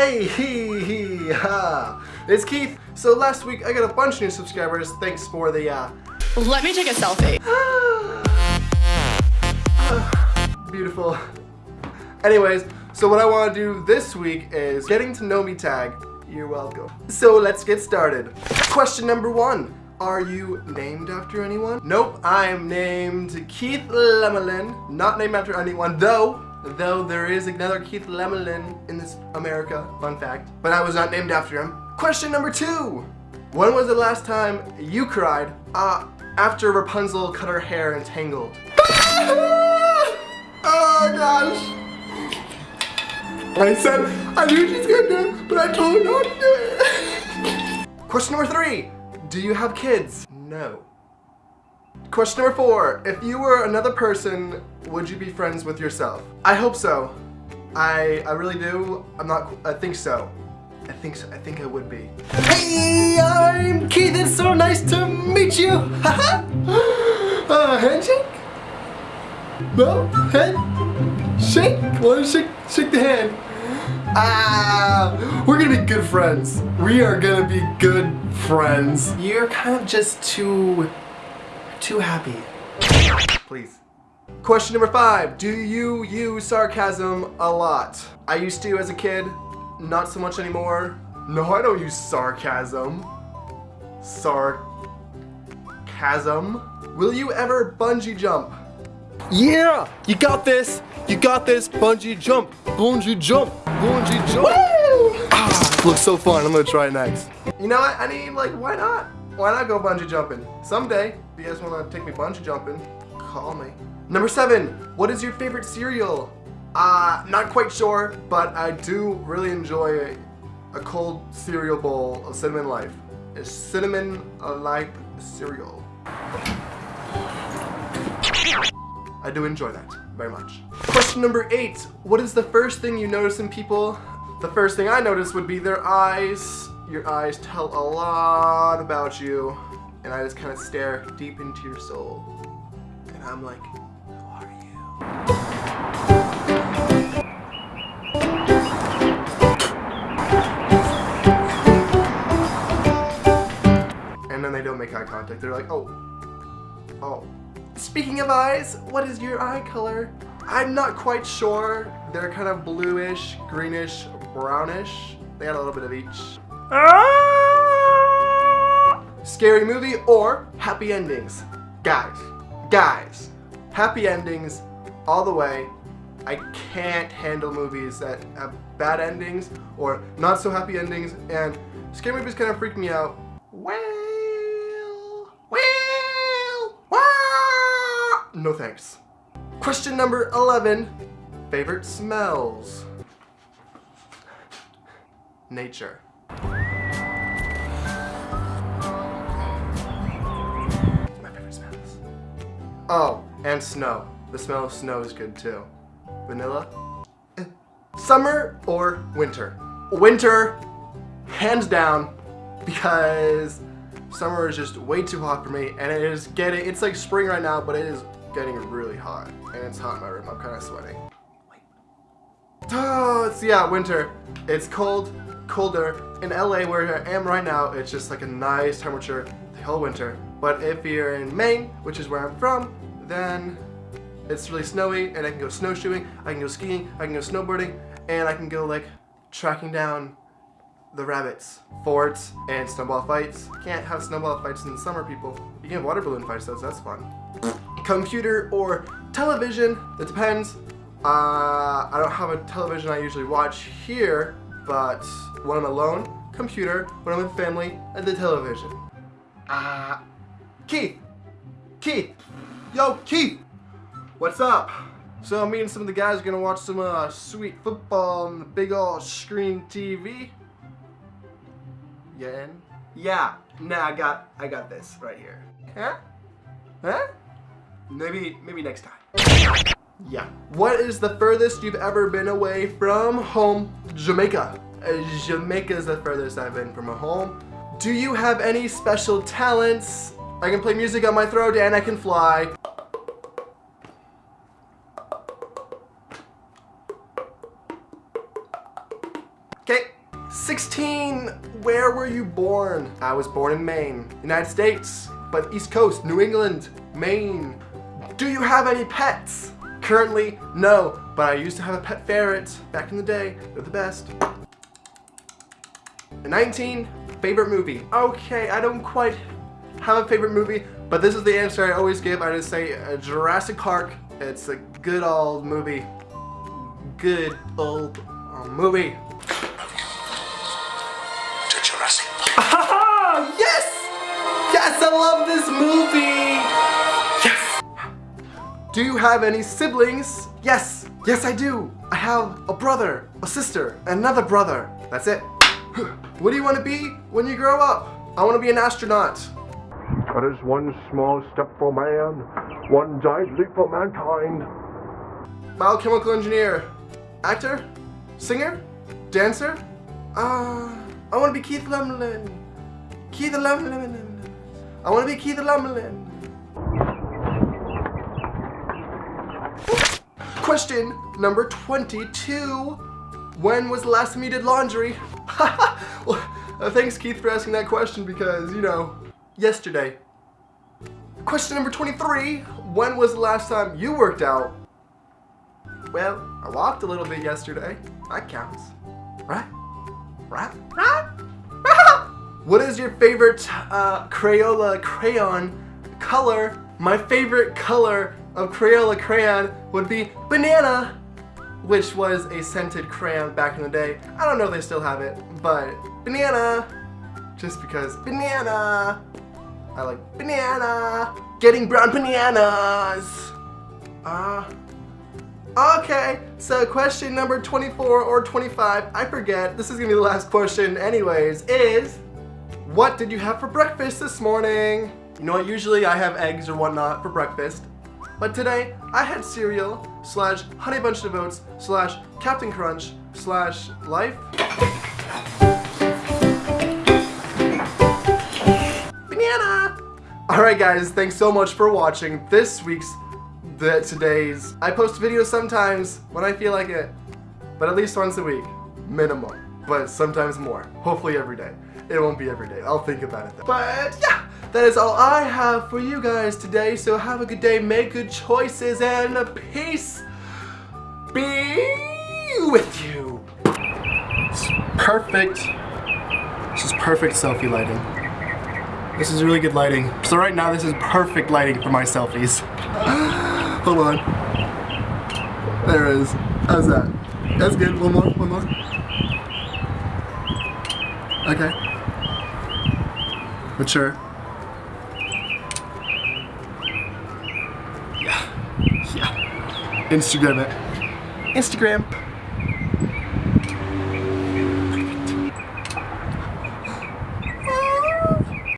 Hey, hee, hee, ha. It's Keith. So last week I got a bunch of new subscribers. Thanks for the, uh... Let me take a selfie. Beautiful. Anyways, so what I want to do this week is getting to know me tag. You're welcome. So let's get started. Question number one. Are you named after anyone? Nope, I'm named Keith Lemelin. Not named after anyone, though Though there is another Keith Lemelin in this America, fun fact. But I was not named after him. Question number two. When was the last time you cried uh, after Rapunzel cut her hair and tangled? oh gosh. I said, I knew she's gonna do it, but I told her not to do it. Question number three. Do you have kids? No. Question number four. If you were another person, would you be friends with yourself? I hope so. I I really do. I'm not, I think so. I think so. I think I would be. Hey, I'm Keith. It's so nice to meet you. uh, handshake? No? Head? Shake? Want to shake, shake the hand? Ah, we're gonna be good friends. We are gonna be good friends. You're kind of just too too happy. Please. Question number five. Do you use sarcasm a lot? I used to as a kid, not so much anymore. No, I don't use sarcasm. Sarcasm. Will you ever bungee jump? Yeah, you got this. You got this. Bungee jump. Bungee jump. Bungee jump. Woo! Ah, looks so fun. I'm gonna try it next. You know what? I mean, like, why not? Why not go bungee jumping? Someday, if you guys want to take me bungee jumping, call me. Number seven, what is your favorite cereal? Uh, not quite sure, but I do really enjoy a, a cold cereal bowl of Cinnamon Life. A Cinnamon Life cereal. I do enjoy that very much. Question number eight, what is the first thing you notice in people? The first thing I notice would be their eyes. Your eyes tell a lot about you. And I just kind of stare deep into your soul. And I'm like, who are you? And then they don't make eye contact. They're like, oh, oh. Speaking of eyes, what is your eye color? I'm not quite sure. They're kind of bluish, greenish, brownish. They got a little bit of each. Ah! Scary movie or happy endings? Guys, guys, happy endings all the way. I can't handle movies that have bad endings or not so happy endings and scary movies kind of freak me out. Well, well, well. No thanks. Question number 11, favorite smells? Nature. Oh, and snow. The smell of snow is good too. Vanilla? Eh. Summer or winter? Winter, hands down, because summer is just way too hot for me and it is getting, it's like spring right now, but it is getting really hot and it's hot in my room. I'm kind of sweating. Oh, it's, yeah, winter. It's cold, colder. In LA where I am right now, it's just like a nice temperature the whole winter. But if you're in Maine, which is where I'm from, then it's really snowy and I can go snowshoeing, I can go skiing, I can go snowboarding, and I can go like tracking down the rabbits, forts, and snowball fights. Can't have snowball fights in the summer, people. You can have water balloon fights though, so that's fun. Computer or television, it depends. Uh, I don't have a television I usually watch here, but when I'm alone, computer, when I'm with family, the television. Uh, Keith! Keith! Yo, Keith! What's up? So me and some of the guys are gonna watch some uh, sweet football on the big old screen TV. Yeah, in? Yeah. Nah, I got I got this right here. Huh? Huh? Maybe maybe next time. Yeah. What is the furthest you've ever been away from home? Jamaica. Uh, Jamaica is the furthest I've been from home. Do you have any special talents? I can play music on my throat and I can fly. Okay. 16. Where were you born? I was born in Maine, United States, but East Coast, New England, Maine. Do you have any pets? Currently, no, but I used to have a pet ferret back in the day. They're the best. 19. Favorite movie. Okay, I don't quite have a favorite movie, but this is the answer I always give. I just say uh, Jurassic Park. It's a good old movie. Good old uh, movie. To Jurassic Park. Ah, yes! Yes, I love this movie! Yes! Do you have any siblings? Yes, yes I do. I have a brother, a sister, another brother. That's it. What do you want to be when you grow up? I want to be an astronaut. That is one small step for man, one giant leap for mankind. Biochemical engineer. Actor? Singer? Dancer? Uh, I want to be Keith Lemelin. Keith Lemelin. I want to be Keith Lemelin. Question number 22. When was the last time you did laundry? well, uh, thanks Keith for asking that question because, you know, yesterday. Question number 23. When was the last time you worked out? Well, I walked a little bit yesterday. That counts. Right? Right? Right? what is your favorite uh, Crayola crayon color? My favorite color of Crayola crayon would be banana, which was a scented crayon back in the day. I don't know if they still have it, but banana, just because banana. I like banana. Getting brown bananas. Ah. Okay, so question number 24 or 25, I forget, this is gonna be the last question anyways, is what did you have for breakfast this morning? You know what, usually I have eggs or whatnot for breakfast, but today I had cereal slash honey bunch of oats slash Cap'n Crunch slash life. Alright guys, thanks so much for watching this week's the today's. I post videos sometimes when I feel like it, but at least once a week, minimum. But sometimes more. Hopefully every day. It won't be every day. I'll think about it. But yeah, that is all I have for you guys today. So have a good day, make good choices, and peace be with you. It's perfect. This is perfect selfie lighting. This is really good lighting. So right now this is perfect lighting for my selfies. Hold on. There it is. How's that? That's good. One more, one more. Okay. Mature. Yeah. Yeah. Instagram it. Instagram.